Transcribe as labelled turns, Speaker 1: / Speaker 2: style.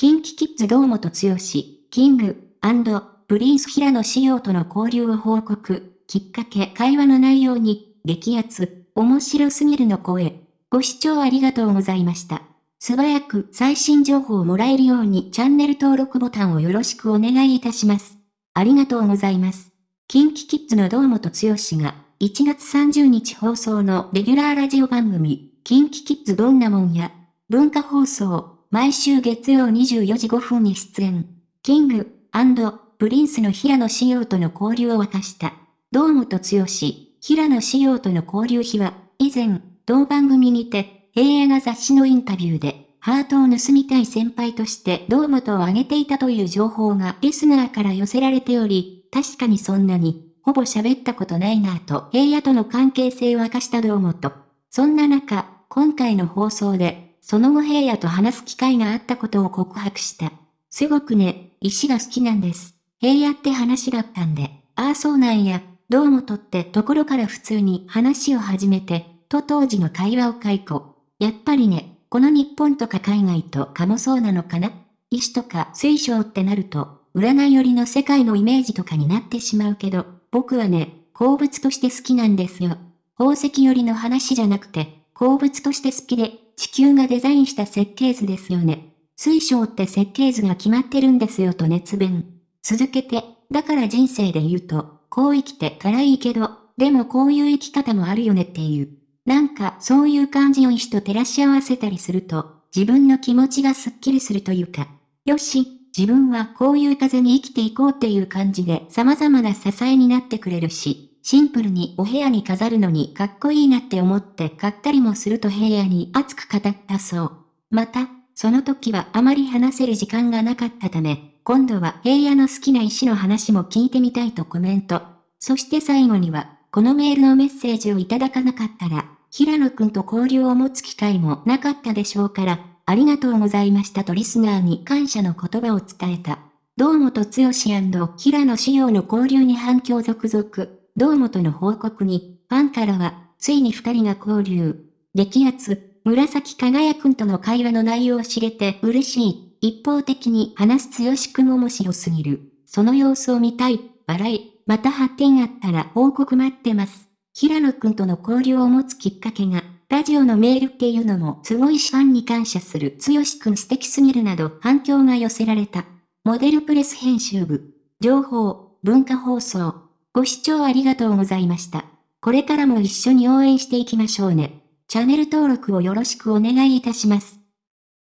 Speaker 1: キンキキッズ堂本剛、キング、プリンス平野仕様との交流を報告。きっかけ会話の内容に、激アツ、面白すぎるの声。ご視聴ありがとうございました。素早く最新情報をもらえるようにチャンネル登録ボタンをよろしくお願いいたします。ありがとうございます。キンキキッズの堂本剛が1月30日放送のレギュラーラジオ番組、キンキキッズどんなもんや、文化放送、毎週月曜24時5分に出演。キング、プリンスの平野紫耀との交流を明かした。堂本剛、平野紫耀との交流日は、以前、同番組にて、平野が雑誌のインタビューで、ハートを盗みたい先輩として堂本を挙げていたという情報がリスナーから寄せられており、確かにそんなに、ほぼ喋ったことないなぁと平野との関係性を明かした堂本。そんな中、今回の放送で、その後平野と話す機会があったことを告白した。すごくね、石が好きなんです。平野って話だったんで、ああそうなんや、どうもとってところから普通に話を始めて、と当時の会話を解雇。やっぱりね、この日本とか海外とかもそうなのかな石とか水晶ってなると、占い寄りの世界のイメージとかになってしまうけど、僕はね、鉱物として好きなんですよ。宝石寄りの話じゃなくて、鉱物として好きで、地球がデザインした設計図ですよね。水晶って設計図が決まってるんですよと熱弁。続けて、だから人生で言うと、こう生きて辛いけど、でもこういう生き方もあるよねっていう。なんかそういう感じを石と照らし合わせたりすると、自分の気持ちがスッキリするというか、よし、自分はこういう風に生きていこうっていう感じで様々な支えになってくれるし、シンプルにお部屋に飾るのにかっこいいなって思って買ったりもすると平野に熱く語ったそう。また、その時はあまり話せる時間がなかったため、今度は平野の好きな石の話も聞いてみたいとコメント。そして最後には、このメールのメッセージをいただかなかったら、平野くんと交流を持つ機会もなかったでしょうから、ありがとうございましたとリスナーに感謝の言葉を伝えた。堂本剛平野志陽の交流に反響続々。堂本の報告に、ファンからは、ついに二人が交流。激アツ、紫輝くんとの会話の内容を知れて嬉しい。一方的に話す剛くん面白すぎる。その様子を見たい。笑い。また発展あったら報告待ってます。平野くんとの交流を持つきっかけが、ラジオのメールっていうのもすごいしファンに感謝する剛くん素敵すぎるなど反響が寄せられた。モデルプレス編集部。情報、文化放送。ご視聴ありがとうございました。これからも一緒に応援していきましょうね。チャンネル登録をよろしくお願いいたします。